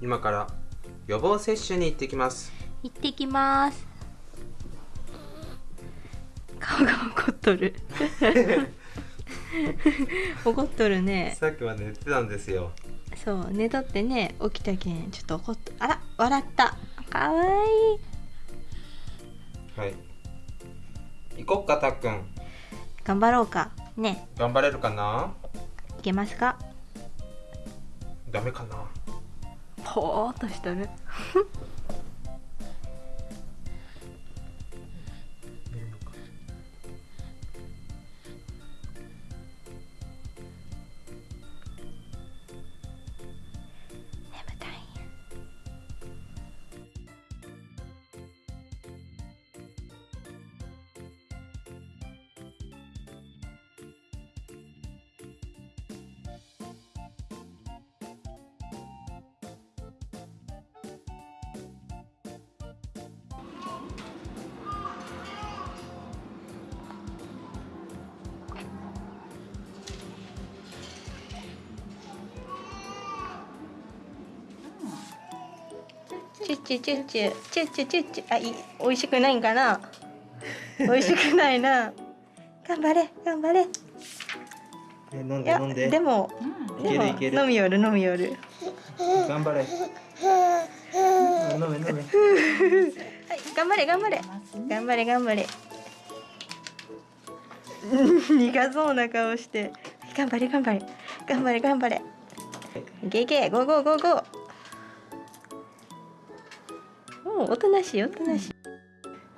今から予防接種に行ってきます。行ってきます。顔が怒っとる。怒っとるね。さっきは寝てたんですよ。そう寝とってね起きたけんちょっと怒っとあら笑った。かわいい。はい。行こっかたっくん。頑張ろうか。ね。頑張れるかな？いけますか？ダメかな？ぽーっとしとる。チュッチュチュッチュチュッチュチュッチュあい美味しくないんかな美味しくないな頑張れ頑張れえ飲んやでもいでもけるいける飲みよる飲みよる頑張れ飲め飲めはい頑張れ頑張れ頑張れ頑張れ苦そうな顔して頑張れ頑張れ頑張れ頑張れいけいけゴーゴーゴーゴーおおおとなしいおとなしい。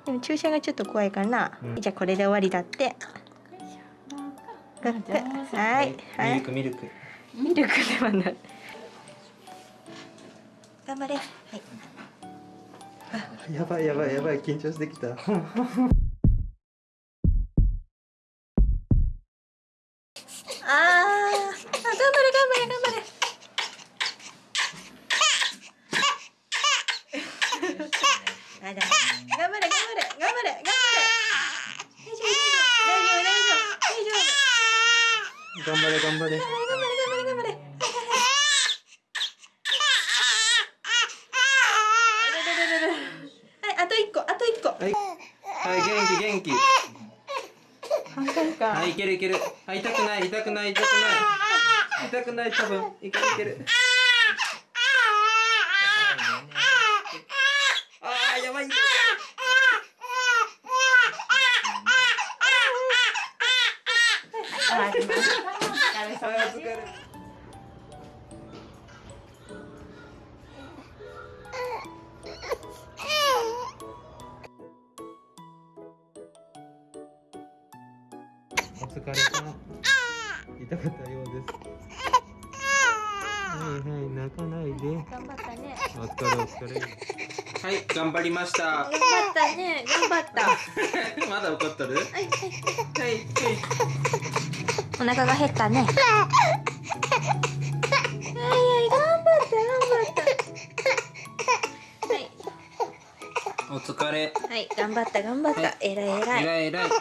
でも注射がちょっと怖いかな、うん。じゃあこれで終わりだって。はいはい。ミルクミルク。ミルクではない。頑張れ。はい。やばいやばいやばい。緊張してきた。あー。あ頑張れ頑張れ頑張れあだ頑張れ頑張れ頑張れ。頑張れ大丈夫大丈夫。大丈夫。大丈夫。大丈夫。頑張れ頑張れ。頑張れ。頑張れ頑張れ。頑張れ。はいあと一個あと一個はいはい元気元気半分かはいいけるいけるはい痛くない痛くない痛くない痛くない多分いけるいけるあーやばいいあお疲れお疲れ様。痛かったようですはいはい泣かないで頑張ったねお疲れお疲れはい頑張りました。頑張ったね。頑張った。まだ怒っとる？はいはい。はいはいお腹が減ったね。はいはい、頑張った、頑張った。お疲れ。はい、はい、頑張った、頑張った。はい。えらいえらい。えらいえらい